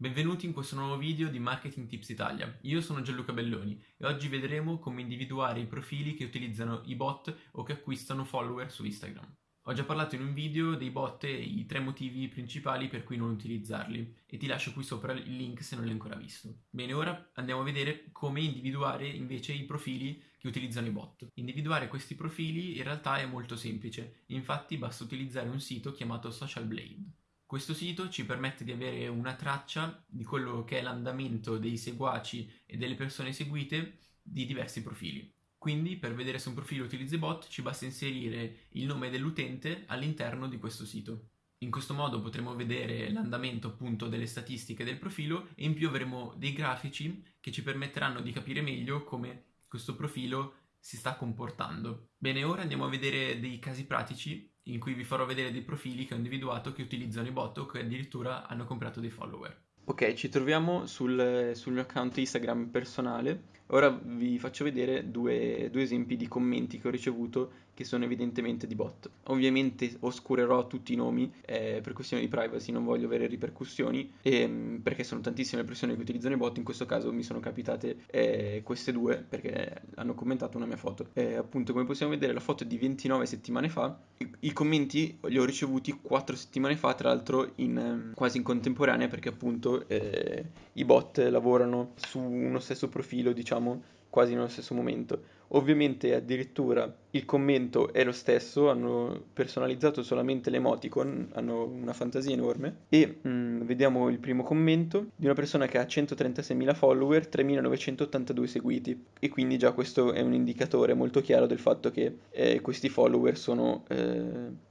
Benvenuti in questo nuovo video di Marketing Tips Italia. Io sono Gianluca Belloni e oggi vedremo come individuare i profili che utilizzano i bot o che acquistano follower su Instagram. Ho già parlato in un video dei bot e i tre motivi principali per cui non utilizzarli e ti lascio qui sopra il link se non l'hai ancora visto. Bene, ora andiamo a vedere come individuare invece i profili che utilizzano i bot. Individuare questi profili in realtà è molto semplice, infatti basta utilizzare un sito chiamato Social Blade. Questo sito ci permette di avere una traccia di quello che è l'andamento dei seguaci e delle persone seguite di diversi profili. Quindi per vedere se un profilo utilizza i bot ci basta inserire il nome dell'utente all'interno di questo sito. In questo modo potremo vedere l'andamento appunto delle statistiche del profilo e in più avremo dei grafici che ci permetteranno di capire meglio come questo profilo si sta comportando. Bene, ora andiamo a vedere dei casi pratici in cui vi farò vedere dei profili che ho individuato che utilizzano i bot o che addirittura hanno comprato dei follower. Ok, ci troviamo sul, sul mio account Instagram personale. Ora vi faccio vedere due, due esempi di commenti che ho ricevuto che sono evidentemente di bot. Ovviamente oscurerò tutti i nomi eh, per questioni di privacy, non voglio avere ripercussioni, ehm, perché sono tantissime le persone che utilizzano i bot, in questo caso mi sono capitate eh, queste due perché hanno commentato una mia foto. Eh, appunto come possiamo vedere la foto è di 29 settimane fa, I, i commenti li ho ricevuti 4 settimane fa, tra l'altro in, quasi in contemporanea perché appunto eh, i bot lavorano su uno stesso profilo, diciamo, quasi nello stesso momento. Ovviamente addirittura il commento è lo stesso, hanno personalizzato solamente l'emoticon, hanno una fantasia enorme. E mm, vediamo il primo commento di una persona che ha 136.000 follower, 3.982 seguiti. E quindi già questo è un indicatore molto chiaro del fatto che eh, questi follower sono, eh,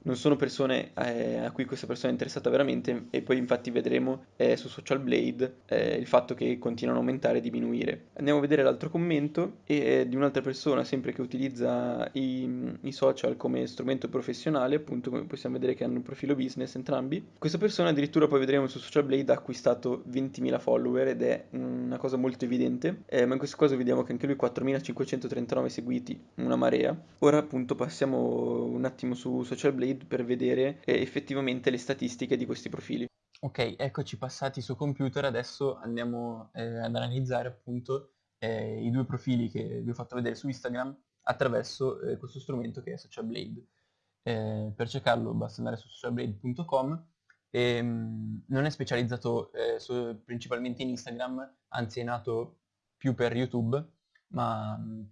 non sono persone eh, a cui questa persona è interessata veramente. E poi infatti vedremo eh, su Social Blade eh, il fatto che continuano a aumentare e diminuire. Andiamo a vedere l'altro commento e, di un'altra persona sempre che utilizza i, i, social come strumento professionale, appunto come possiamo vedere che hanno un profilo business entrambi. Questa persona addirittura poi vedremo su Social Blade ha acquistato 20.000 follower ed è una cosa molto evidente, eh, ma in questo caso vediamo che anche lui 4.539 seguiti, una marea. Ora appunto passiamo un attimo su Social Blade per vedere eh, effettivamente le statistiche di questi profili. Ok, eccoci passati su computer, adesso andiamo eh, ad analizzare appunto eh, i due profili che vi ho fatto vedere su Instagram attraverso eh, questo strumento che è SocialBlade. Eh, per cercarlo basta andare su socialblade.com e mm, non è specializzato eh, su, principalmente in Instagram, anzi è nato più per YouTube, ma mh, mm,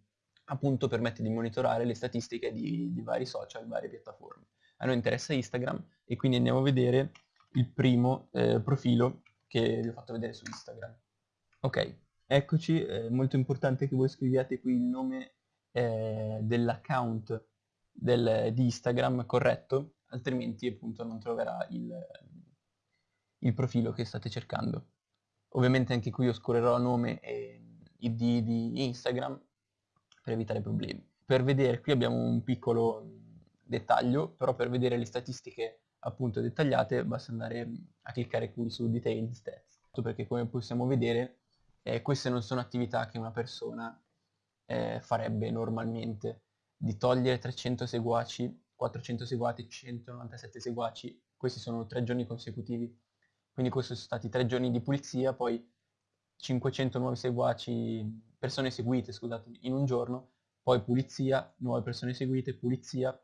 appunto permette di monitorare le statistiche di, di vari social, varie piattaforme. A noi interessa Instagram e quindi andiamo a vedere il primo eh, profilo che vi ho fatto vedere su Instagram. Ok, Eccoci, è molto importante che voi scriviate qui il nome eh, dell'account del, di Instagram corretto, altrimenti appunto non troverà il, il, profilo che state cercando. Ovviamente anche qui oscurerò nome e id di Instagram per evitare problemi. Per vedere, qui abbiamo un piccolo dettaglio, però per vedere le statistiche appunto dettagliate basta andare a cliccare qui su Detailed Stats, perché come possiamo vedere eh, queste non sono attività che una persona eh, farebbe normalmente. Di togliere 300 seguaci, 400 seguaci, 197 seguaci, questi sono tre giorni consecutivi. Quindi questi sono stati tre giorni di pulizia, poi 500 nuovi seguaci, persone seguite, scusate, in un giorno, poi pulizia, nuove persone seguite, pulizia,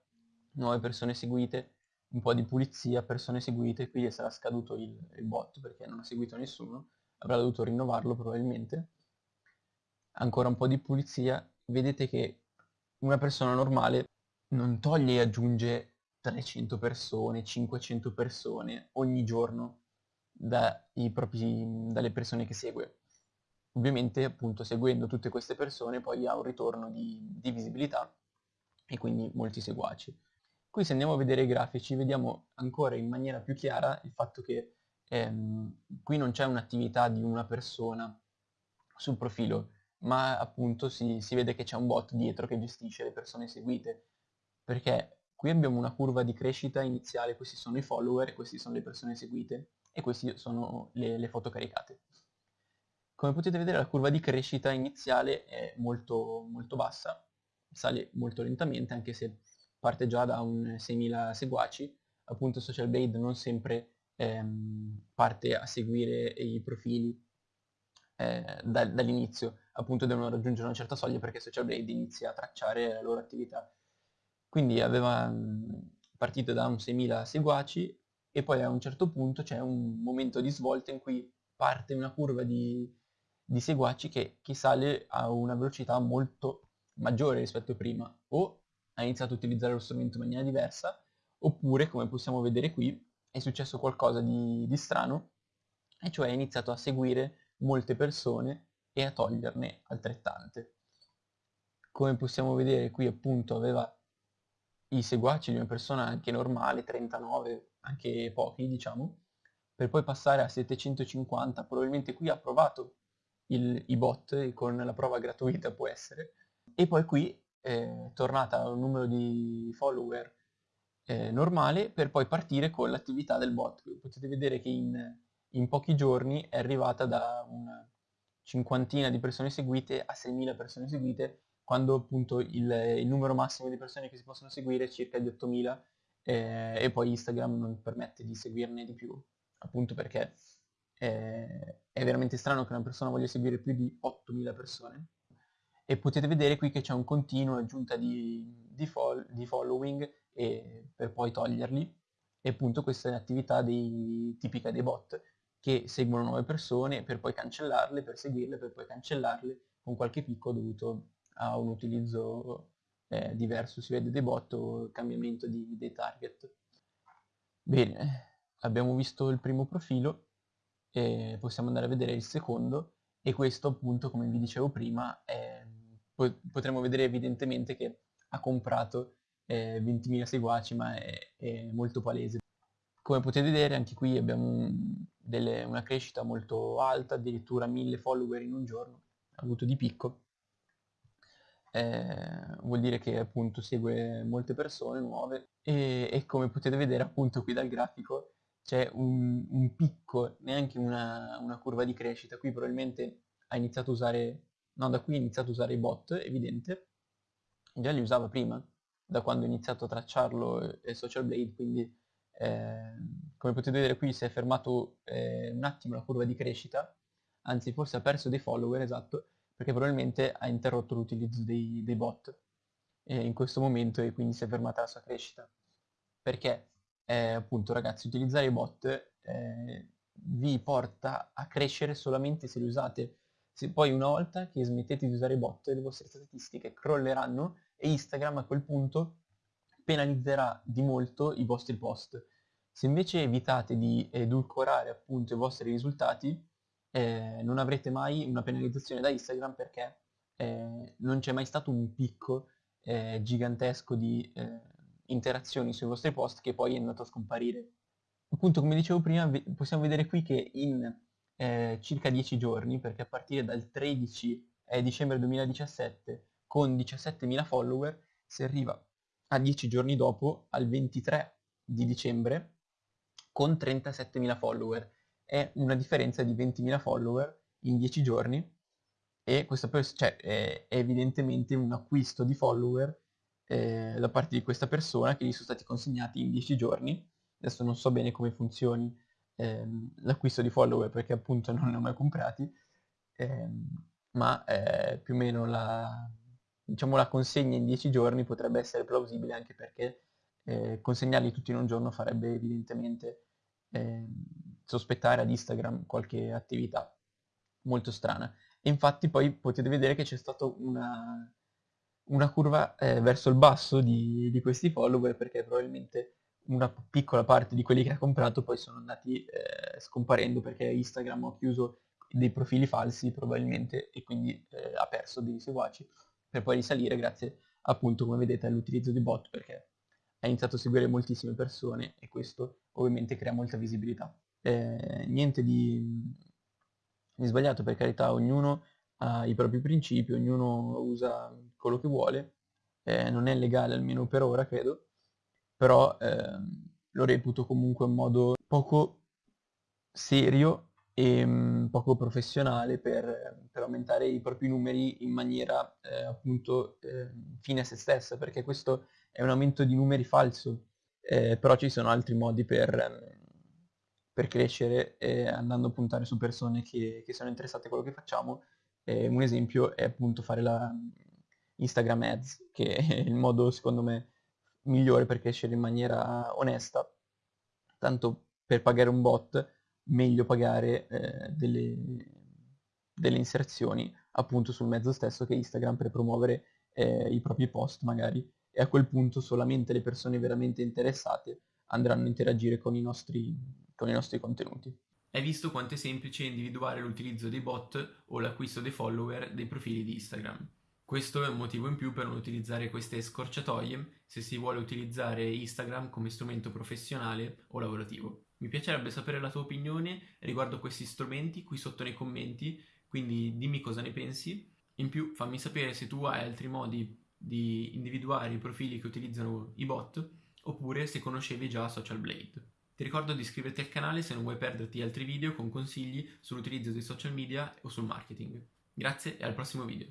nuove persone seguite, un po' di pulizia, persone seguite, quindi sarà scaduto il, il bot perché non ha seguito nessuno avrà dovuto rinnovarlo probabilmente. Ancora un po' di pulizia, vedete che una persona normale non toglie e aggiunge 300 persone, 500 persone ogni giorno propri, dalle persone che segue. Ovviamente appunto seguendo tutte queste persone poi ha un ritorno di, di visibilità e quindi molti seguaci. Qui se andiamo a vedere i grafici vediamo ancora in maniera più chiara il fatto che ehm, qui non c'è un'attività di una persona sul profilo, ma appunto si, si vede che c'è un bot dietro che gestisce le persone seguite, perché qui abbiamo una curva di crescita iniziale, questi sono i follower queste sono le persone seguite e queste sono le, le foto caricate. Come potete vedere la curva di crescita iniziale è molto, molto bassa, sale molto lentamente anche se parte già da un 6.000 seguaci, appunto Social Blade non sempre ehm, parte a seguire i profili eh, da, dall'inizio, appunto devono raggiungere una certa soglia perché Social Blade inizia a tracciare la loro attività. Quindi aveva partito da un 6.000 seguaci e poi a un certo punto c'è un momento di svolta in cui parte una curva di, di seguaci che, che, sale a una velocità molto maggiore rispetto a prima o ha iniziato a utilizzare lo strumento in maniera diversa oppure come possiamo vedere qui è successo qualcosa di, di strano e cioè ha iniziato a seguire molte persone e a toglierne altrettante. Come possiamo vedere qui appunto aveva i seguaci di una persona anche normale, 39, anche pochi diciamo, per poi passare a 750, probabilmente qui ha provato il, i bot con la prova gratuita può essere, e poi qui è tornata a un numero di follower eh, normale per poi partire con l'attività del bot. Potete vedere che in, in pochi giorni è arrivata da una cinquantina di persone seguite a 6.000 persone seguite, quando appunto il, il, numero massimo di persone che si possono seguire è circa di 8.000 eh, e poi Instagram non permette di seguirne di più, appunto perché è, è veramente strano che una persona voglia seguire più di 8.000 persone. E potete vedere qui che c'è un continuo aggiunta di, di, fol, di following e, per poi toglierli. E appunto questa è l'attività dei, tipica dei bot che seguono nuove persone per poi cancellarle, per seguirle, per poi cancellarle con qualche picco dovuto a un utilizzo eh, diverso, si vede dei bot o cambiamento di, dei target. Bene, abbiamo visto il primo profilo, e possiamo andare a vedere il secondo e questo appunto come vi dicevo prima è, potremmo vedere evidentemente che ha comprato eh, 20.000 seguaci ma è, è molto palese. Come potete vedere anche qui abbiamo delle, una crescita molto alta, addirittura 1000 follower in un giorno, avuto di picco. Eh, vuol dire che appunto segue molte persone nuove. E, e, come potete vedere appunto qui dal grafico c'è un, un picco, neanche una, una, curva di crescita, qui probabilmente ha iniziato a usare, no da qui ha iniziato a usare i bot, evidente, già li usava prima, da quando ho iniziato a tracciarlo e Social Blade, quindi eh, come potete vedere qui si è fermato eh, un attimo la curva di crescita, anzi forse ha perso dei follower, esatto, perché probabilmente ha interrotto l'utilizzo dei, dei bot eh, in questo momento e quindi si è fermata la sua crescita. Perché eh, appunto ragazzi utilizzare i bot eh, vi porta a crescere solamente se li usate. Se poi una volta che smettete di usare i bot le vostre statistiche crolleranno e Instagram a quel punto penalizzerà di molto i vostri post. Se invece evitate di edulcorare appunto i vostri risultati, eh, non avrete mai una penalizzazione da Instagram perché eh, non c'è mai stato un picco eh, gigantesco di eh, interazioni sui vostri post che poi è andato a scomparire. Appunto, come dicevo prima, possiamo vedere qui che in eh, circa 10 giorni, perché a partire dal 13 dicembre 2017 con 17.000 follower si arriva a 10 giorni dopo, al 23 di dicembre, con 37.000 follower. È una differenza di 20.000 follower in 10 giorni e questo cioè, è, evidentemente un acquisto di follower eh, da parte di questa persona che gli sono stati consegnati in 10 giorni. Adesso non so bene come funzioni ehm, l'acquisto di follower perché appunto non ne ho mai comprati, ehm, ma eh, più o meno la, diciamo, la consegna in 10 giorni potrebbe essere plausibile anche perché eh, consegnarli tutti in un giorno farebbe evidentemente eh, sospettare ad Instagram qualche attività molto strana. E infatti poi potete vedere che c'è stata una, una curva eh, verso il basso di, di, questi follower perché probabilmente una piccola parte di quelli che ha comprato poi sono andati eh, scomparendo perché Instagram ha chiuso dei profili falsi probabilmente e quindi eh, ha perso dei seguaci per poi risalire grazie appunto come vedete all'utilizzo di bot perché ha iniziato a seguire moltissime persone e questo ovviamente crea molta visibilità. Eh, niente di, di, sbagliato per carità, ognuno ha i propri principi, ognuno usa quello che vuole, eh, non è legale almeno per ora credo, però eh, lo reputo comunque un modo poco serio e mh, mm, poco professionale per, per, aumentare i propri numeri in maniera eh, appunto eh, fine a se stessa, perché questo è un aumento di numeri falso, eh, però ci sono altri modi per, per crescere eh, andando a puntare su persone che, che sono interessate a quello che facciamo. Eh, un esempio è appunto fare la Instagram Ads, che è il modo secondo me migliore per crescere in maniera onesta, tanto per pagare un bot, meglio pagare eh, delle, delle, inserzioni appunto sul mezzo stesso che Instagram per promuovere eh, i propri post magari e a quel punto solamente le persone veramente interessate andranno a interagire con i nostri, con i nostri contenuti. Hai visto quanto è semplice individuare l'utilizzo dei bot o l'acquisto dei follower dei profili di Instagram. Questo è un motivo in più per non utilizzare queste scorciatoie se si vuole utilizzare Instagram come strumento professionale o lavorativo. Mi piacerebbe sapere la tua opinione riguardo questi strumenti qui sotto nei commenti, quindi dimmi cosa ne pensi. In più fammi sapere se tu hai altri modi di individuare i profili che utilizzano i bot oppure se conoscevi già Social Blade. Ti ricordo di iscriverti al canale se non vuoi perderti altri video con consigli sull'utilizzo dei social media o sul marketing. Grazie e al prossimo video.